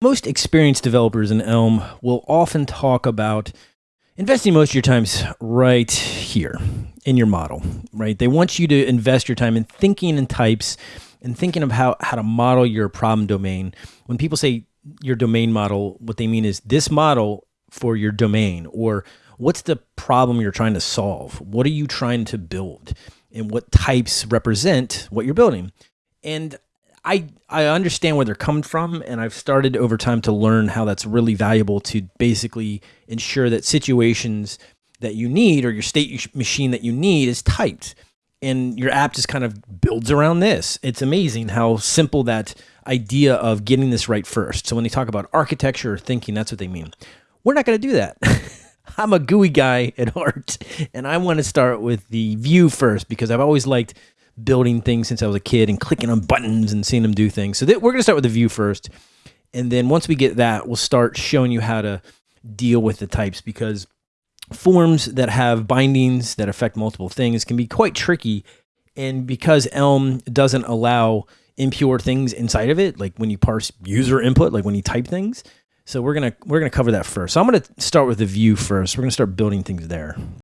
Most experienced developers in Elm will often talk about investing most of your times right here in your model, right? They want you to invest your time in thinking in types and thinking of how, how to model your problem domain. When people say your domain model, what they mean is this model for your domain or what's the problem you're trying to solve? What are you trying to build? And what types represent what you're building? And I I understand where they're coming from, and I've started over time to learn how that's really valuable to basically ensure that situations that you need or your state machine that you need is typed, and your app just kind of builds around this. It's amazing how simple that idea of getting this right first. So when they talk about architecture or thinking, that's what they mean. We're not going to do that. I'm a GUI guy at heart, and I want to start with the view first because I've always liked building things since I was a kid and clicking on buttons and seeing them do things. So we're going to start with the view first. And then once we get that, we'll start showing you how to deal with the types because forms that have bindings that affect multiple things can be quite tricky. And because Elm doesn't allow impure things inside of it, like when you parse user input, like when you type things. So we're gonna we're gonna cover that first. So I'm gonna start with the view first. We're gonna start building things there.